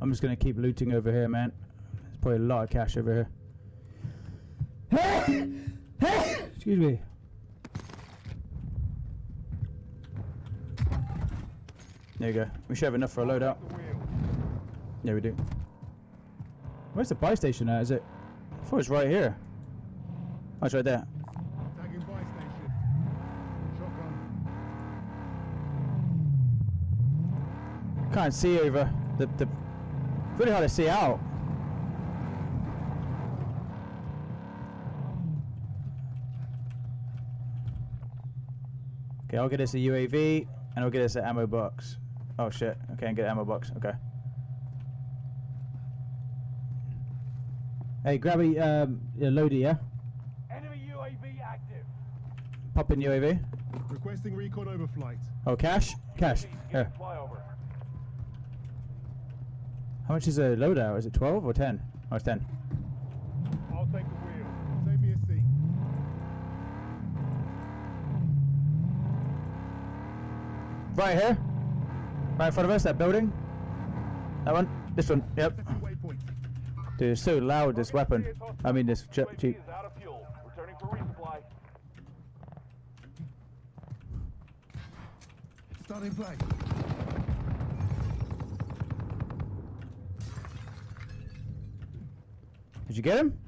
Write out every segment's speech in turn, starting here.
I'm just gonna keep looting over here, man. There's probably a lot of cash over here. Excuse me. There you go. We should have enough for a loadout. Yeah, we do. Where's the buy station at? Is it? I thought it's right here. Oh, it's right there. Tagging buy station. Shotgun. Can't see over the the. Really hard to see out. Okay, I'll get us a UAV and I'll get us an ammo box. Oh shit! Okay, and get an ammo box. Okay. Hey, grab a um, a loader, yeah. Enemy UAV active. Pop in UAV. Requesting recon overflight. Oh, cash, cash. Here. Flyover. How much is a loadout? Is it 12 or 10? Oh, it's 10. I'll take the wheel. Save me a seat. Right here. Right in front of us, that building. That one. This one. Yep. Setting waypoint. Dude, it's so loud, this weapon. I mean, this jet UAV jeep. is out of fuel. Returning for resupply. Starting play. Did you get him?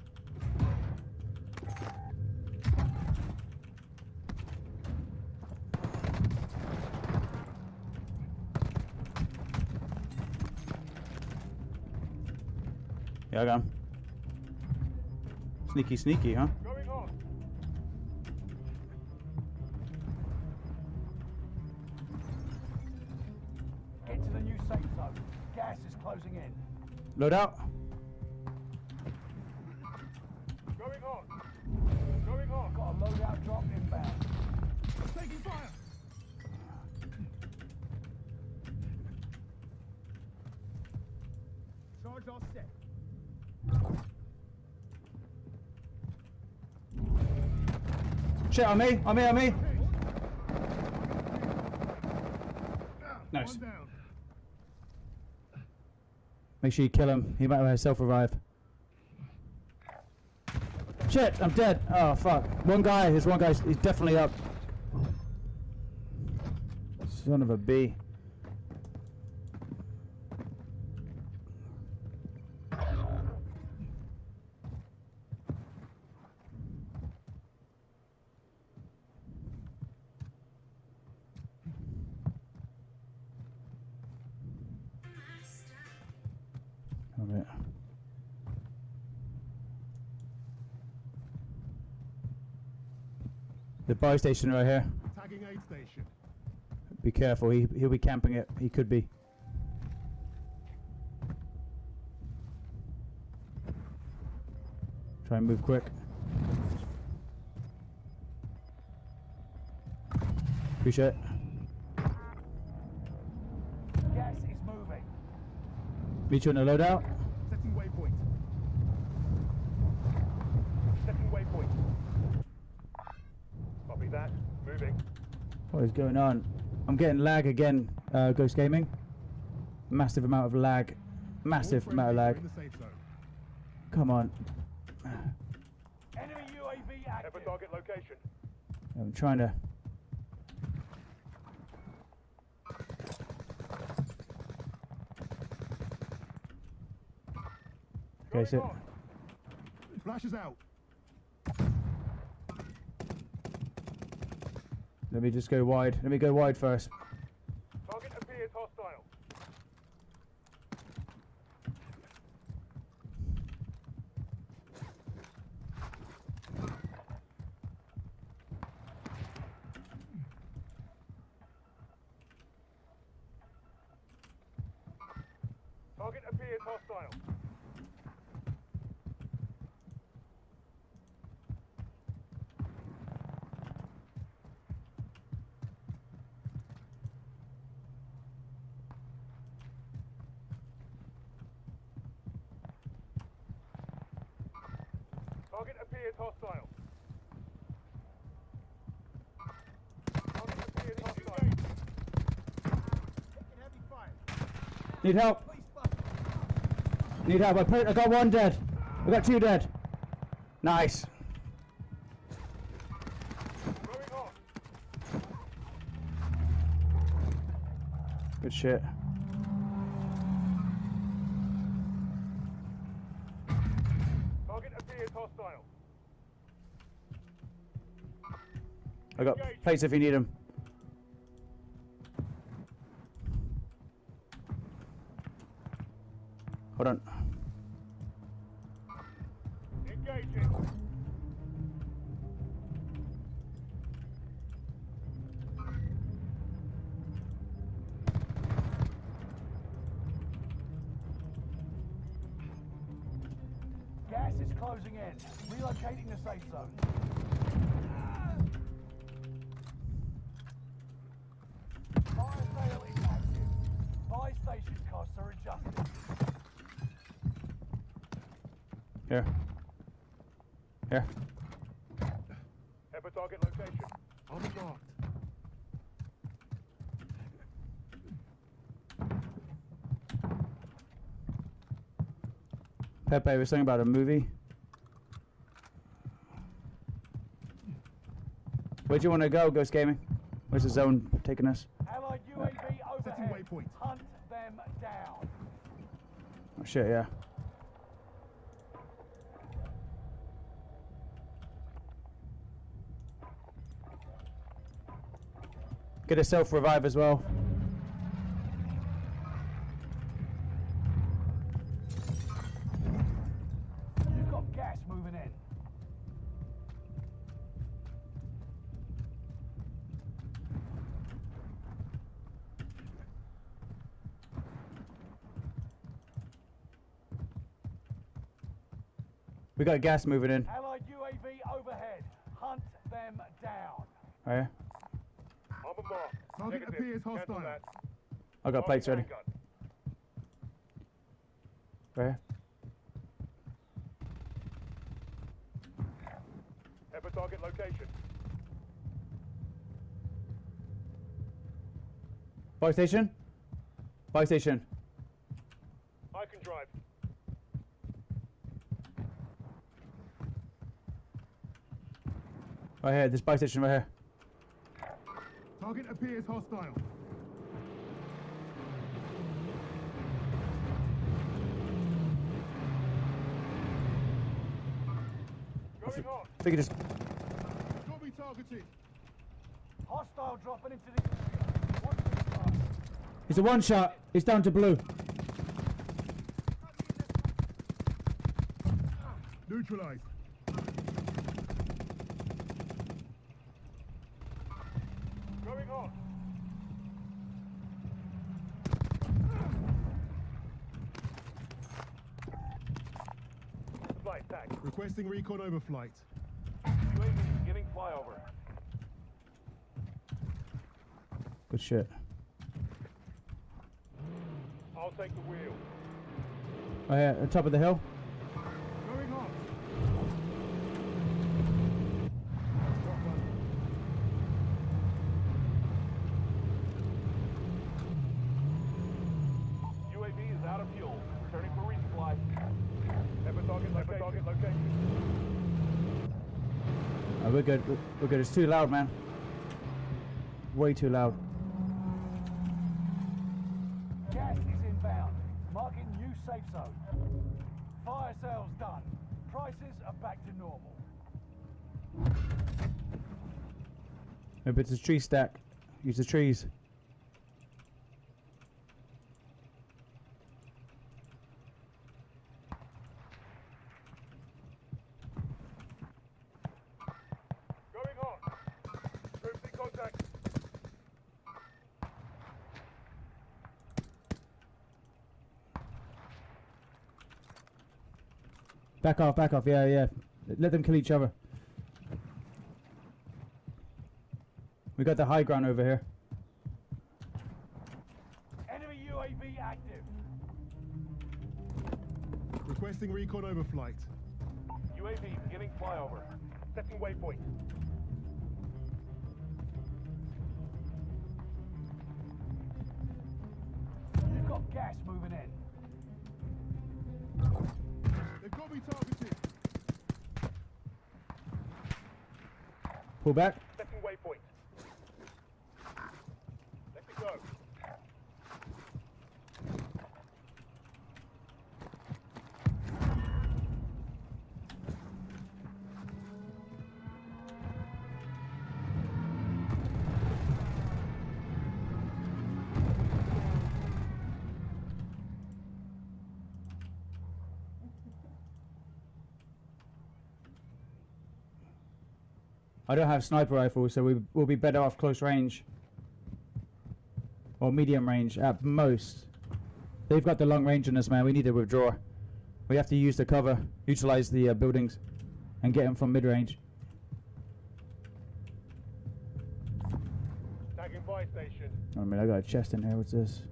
Yeah, I got him. Sneaky, sneaky, huh? Going on. Get to the new safe zone. Gas is closing in. Load out. Going on. Got a loadout drop inbound. Taking fire. Charge all set. Shit, on me, on me, on me. Nice. Make sure you kill him. He might have a self-revive. Shit, I'm dead. Oh, fuck. One guy, there's one guy, he's definitely up. Son of a bee. Alright. The buy station right here. Tagging aid station. Be careful, he, he'll be camping it. He could be. Try and move quick. Appreciate it. Gas is moving. Meet you on the loadout. Setting waypoint. Setting waypoint. Copy that. Moving. What is going on? I'm getting lag again, uh, Ghost Gaming. Massive amount of lag. Massive amount of lag. In the safe zone. Come on. Enemy UAV Have a active. target location. I'm trying to. Okay, Going so on. Flashes out. Let me just go wide. Let me go wide first. Target appears hostile. Target appears hostile. Target appears hostile. Need help. Need help. I put. I got one dead. I got two dead. Nice. Good shit. Plates if you need them. Here. Here. Have a target location. On the mark. Pepe was saying about a movie. Where'd you want to go, Ghost Gaming? Where's the zone taking us? Allied UAV Setting overhead. waypoint. Hunt them down. Oh shit, yeah. Get a self revive as well. You've got gas moving in. We got gas moving in. Allied UAV overhead. Hunt them down. Oh, right here. On the mark. Target Negative. appears hostile. that. I got plates ready. Target handgun. Right here. Have a target location. Buy station. Buy station. I can drive. Right here. This buy station right here. Target appears hostile. Going hot. I think it just. Copy targeted. Hostile dropping into the area. Watch the sky. It's a one shot. It's down to blue. Neutralized. Going hot. Flight tag. Requesting recon overflight. UAV beginning flyover. Good shit. I'll take the wheel. Oh, right here. On top of the hill. Going hot. Got one. UAV is out of fuel. Returning for resupply. Have a target location. Have a target location. We're- We're good. It's too loud, man. Way too loud. Gas is inbound. Marking new safe zone. Fire sales done. Prices are back to normal. Maybe it's a tree stack. Use the trees. Going hot. Troops in contact. Back off, back off. Yeah, yeah. Let them kill each other. We got the high ground over here. Enemy UAV active. Requesting recon overflight. UAV beginning flyover. Setting waypoint. You've got got gas moving in. They've got me targeted. Pull back. I don't have sniper rifle, so we will be better off close range. Or medium range at most. They've got the long range on us, man. We need to withdraw. We have to use the cover, utilize the uh, buildings, and get them from mid range. Tagging buy station. I mean, I got a chest in here. What's this?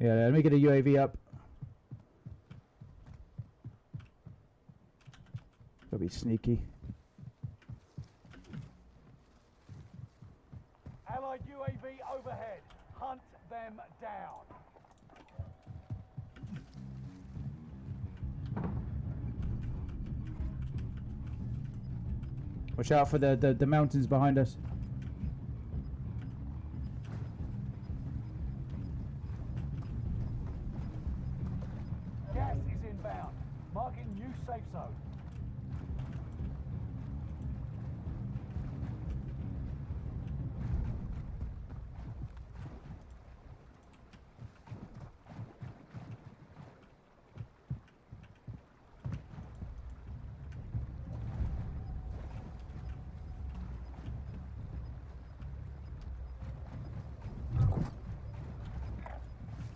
Yeah, let me get a UAV up. Gotta be sneaky. Allied UAV overhead. Hunt them down. Watch out for the, the, the mountains behind us. Gas is inbound. Marking new safe zone.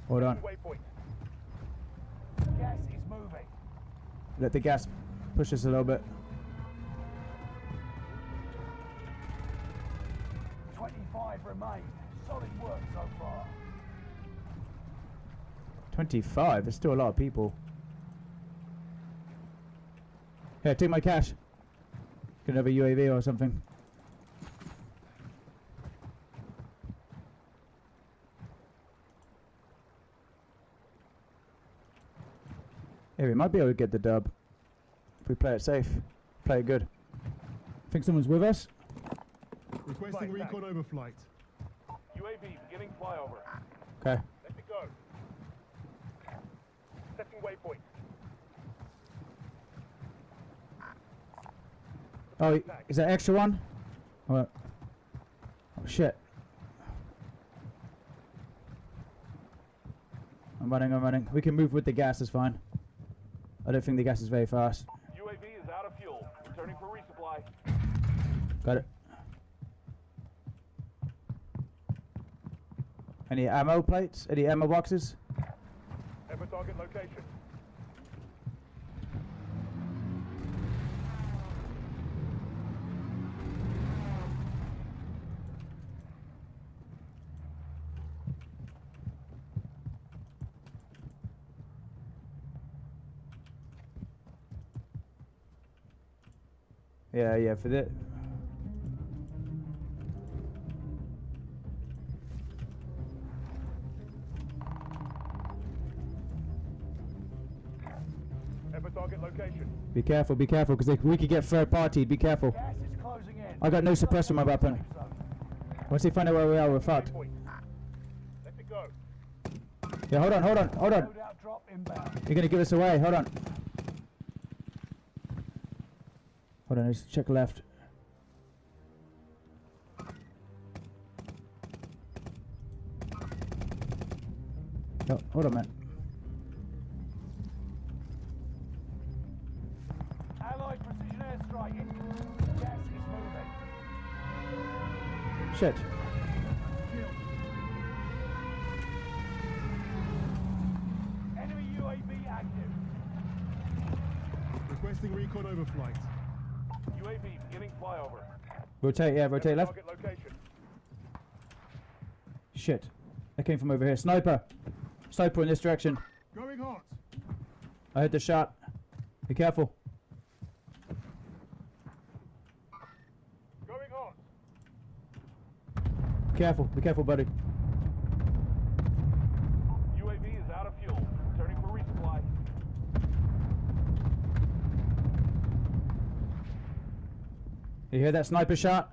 Hold on. Gas is moving. Let the gas push us a little bit. 25 remain. Solid work so far. 25. There's still a lot of people. Here, take my cash. Can have a UAV or something. Yeah, we might be able to get the dub. If we play it safe. Play it good. Think someone's with us? Requesting Right, recon overflight. UAV beginning flyover. Okay. Let me go. Setting waypoint. Oh, is that extra one? What? Oh shit. I'm running, I'm running. We can move with the gas, it's fine. I don't think the gas is very fast. UAV is out of fuel. Returning for resupply. Got it. Any ammo plates? Any ammo boxes? A target location. Yeah, yeah, for the Have target location. Be careful, be careful, because we could get third party. Be careful. Gas is closing in. I got no suppressor on my weapon. Once they find out where we are, we're fucked. Let it go. Yeah, hold on, hold on, hold on. Loadout drop inbound. You're gonna give us away. Hold on. Hold on, let's check left. No, hold on, man. Allied precision airstrike in. Gas is moving. Shit. Enemy UAV active. Requesting recon overflight. UAV beginning flyover. Rotate, yeah, rotate left. location. Shit. That came from over here. Sniper. Sniper in this direction. Going hot. I heard the shot. Be careful. Going hot. Be careful. Be careful, buddy. You hear that sniper shot?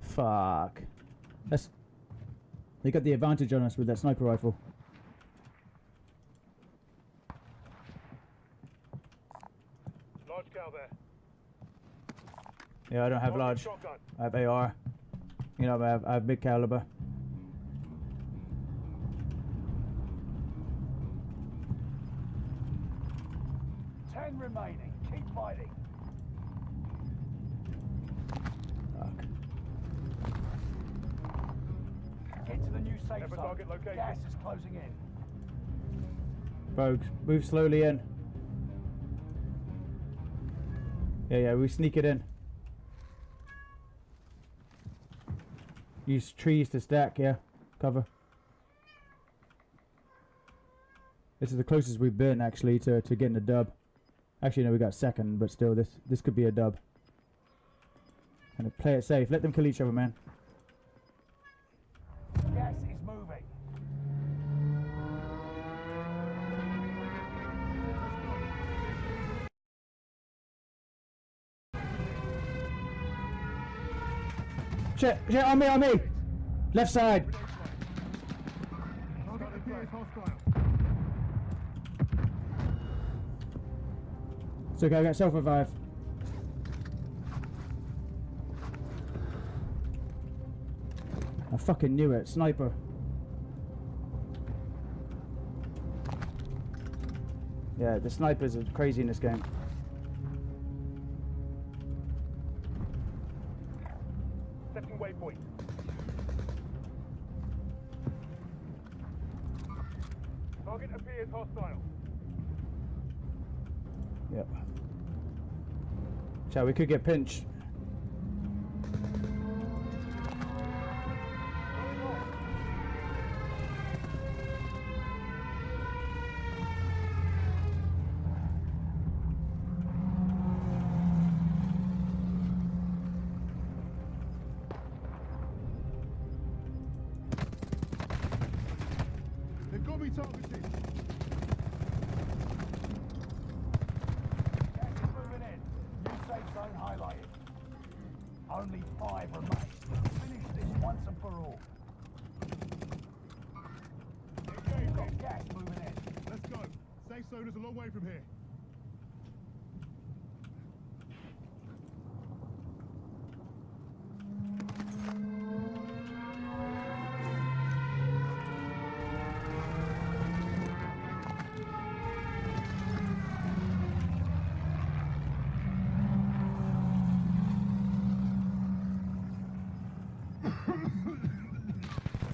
Fuck. That's. They got the advantage on us with that sniper rifle. Large cow there. Yeah, I don't have large. I have AR. You know, I have, I have big caliber. Ten remaining. Keep fighting. To the new safe Have a zone. target location. Gas is closing in. Rogues, move slowly in. Yeah, yeah, we sneak it in. Use trees to stack, yeah. Cover. This is the closest we've been actually to, to getting a dub. Actually no we got second, but still this this could be a dub. And play it safe. Let them kill each other, man. Shit, shit, on me, on me! Left side! It's okay, I got self revive. I fucking knew it. Sniper. Yeah, the snipers are crazy in this game. Shall we could get pinched. Me. Gas is moving in. New safe zone highlighted. Only five remain. Finish this once and for all. We've got gas moving in. Let's go. Safe zone is a long way from here.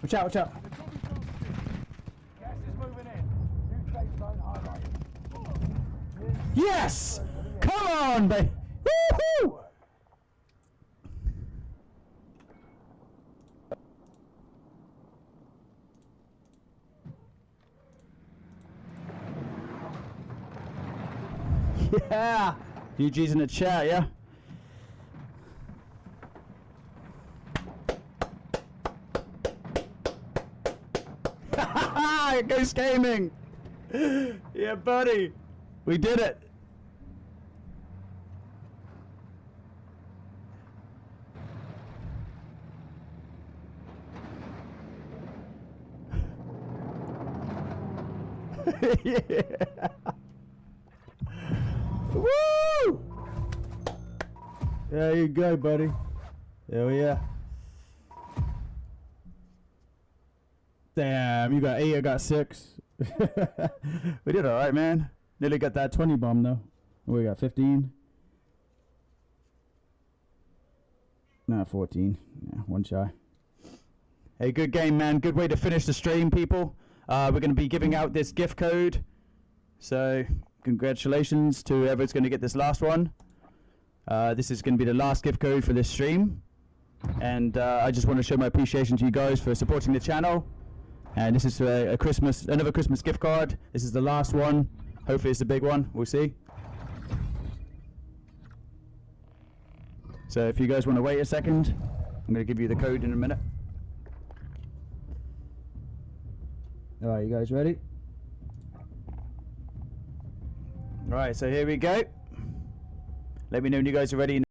Watch out, watch out. They've got me targeted. Gas is moving in. New safe zone highlighted. Yes! Come on, baby! Woohoo! GG's in the chat, yeah? Ghost Gaming! yeah, buddy! We did it! yeah. There you go, buddy. There we are. Damn, you got eight, I got six. we did alright, man. Nearly got that 20 bomb, though. We got 15. Nah, 14. Yeah, one shy. Hey, good game, man. Good way to finish the stream, people. Uh, we're going to be giving out this gift code. So, congratulations to whoever's going to get this last one. Uh, this is going to be the last gift code for this stream. And uh, I just want to show my appreciation to you guys for supporting the channel. And this is a, a Christmas, another Christmas gift card. This is the last one. Hopefully it's a big one. We'll see. So if you guys want to wait a second, I'm going to give you the code in a minute. All right, you guys ready? All right, so here we go. Let me know when you guys are ready.